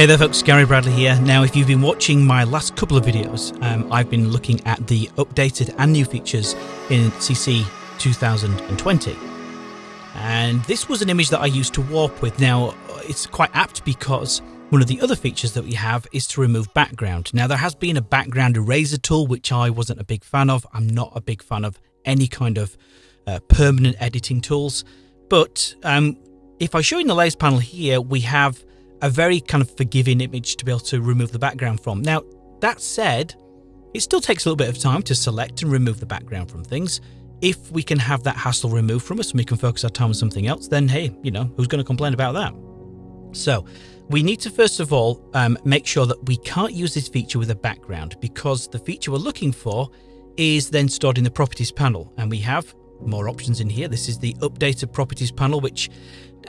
Hey there folks, Gary Bradley here. Now if you've been watching my last couple of videos, um, I've been looking at the updated and new features in CC 2020. And this was an image that I used to warp with. Now it's quite apt because one of the other features that we have is to remove background. Now there has been a background eraser tool which I wasn't a big fan of. I'm not a big fan of any kind of uh, permanent editing tools. But um, if I show you in the layers panel here, we have a very kind of forgiving image to be able to remove the background from. Now, that said, it still takes a little bit of time to select and remove the background from things. If we can have that hassle removed from us and we can focus our time on something else, then hey, you know, who's going to complain about that? So we need to first of all um, make sure that we can't use this feature with a background because the feature we're looking for is then stored in the properties panel and we have more options in here. This is the updated properties panel, which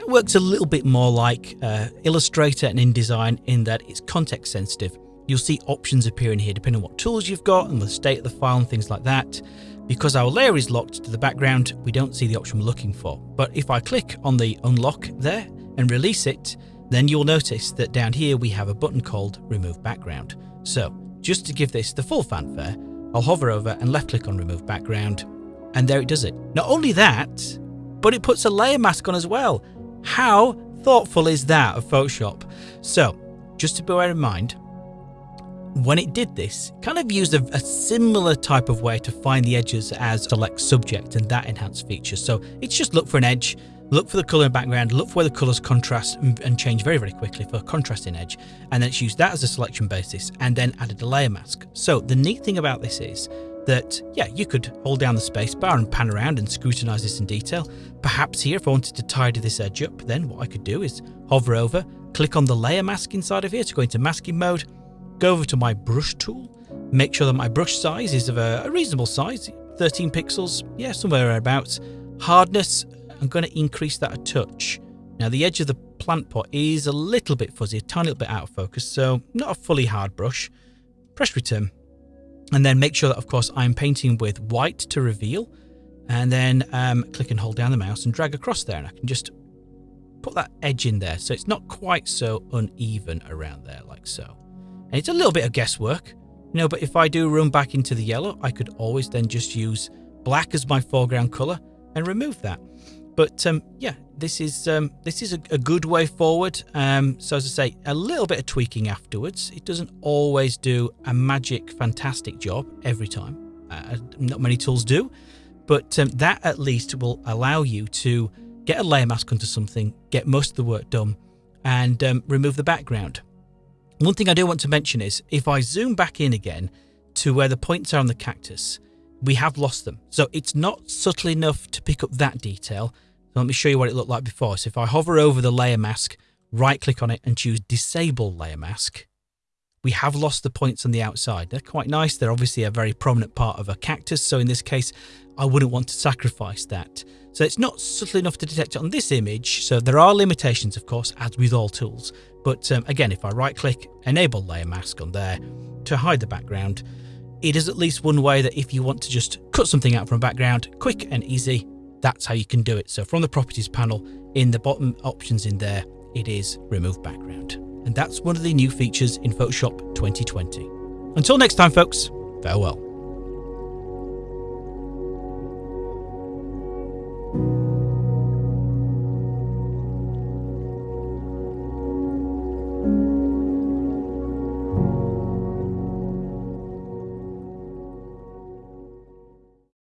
works a little bit more like uh, Illustrator and InDesign in that it's context sensitive. You'll see options appearing here depending on what tools you've got and the state of the file and things like that. Because our layer is locked to the background, we don't see the option we're looking for. But if I click on the unlock there and release it, then you'll notice that down here we have a button called remove background. So just to give this the full fanfare, I'll hover over and left click on remove background and there it does it. Not only that, but it puts a layer mask on as well. How thoughtful is that of Photoshop? So, just to bear in mind, when it did this, it kind of used a, a, similar type of way to find the edges as select subject and that enhanced feature. So it's just look for an edge, look for the color background, look for where the colors contrast and, and change very, very quickly for a contrasting edge. And then it's used that as a selection basis and then added a layer mask. So the neat thing about this is that, yeah, you could hold down the spacebar and pan around and scrutinize this in detail. Perhaps here, if I wanted to tidy this edge up, then what I could do is hover over, click on the layer mask inside of here to go into masking mode, go over to my brush tool, make sure that my brush size is of a, a reasonable size, 13 pixels, yeah, somewhere thereabouts. Hardness, I'm going to increase that a touch. Now the edge of the plant pot is a little bit fuzzy, a tiny little bit out of focus, so not a fully hard brush. Press return and then make sure that, of course, I'm painting with white to reveal. And then um, click and hold down the mouse and drag across there. And I can just put that edge in there. So it's not quite so uneven around there like so. And it's a little bit of guesswork, you know, but if I do run back into the yellow, I could always then just use black as my foreground color and remove that. But um, yeah, this is um, this is a, a, good way forward. Um, so as I say, a little bit of tweaking afterwards. It doesn't always do a magic, fantastic job every time. Uh, not many tools do, but um, that at least will allow you to get a layer mask onto something, get most of the work done, and um, remove the background. One thing I do want to mention is if I zoom back in again to where the points are on the cactus, we have lost them. So it's not subtle enough to pick up that detail. So let me show you what it looked like before. So if I hover over the layer mask, right click on it and choose disable layer mask, we have lost the points on the outside. They're quite nice. They're obviously a very prominent part of a cactus. So in this case, I wouldn't want to sacrifice that. So it's not subtle enough to detect it on this image. So there are limitations, of course, as with all tools. But um, again, if I right click, enable layer mask on there to hide the background, it is at least one way that if you want to just cut something out from a background, quick and easy, that's how you can do it. So from the properties panel in the bottom options in there, it is remove background. And that's one of the new features in Photoshop 2020. Until next time, folks, farewell.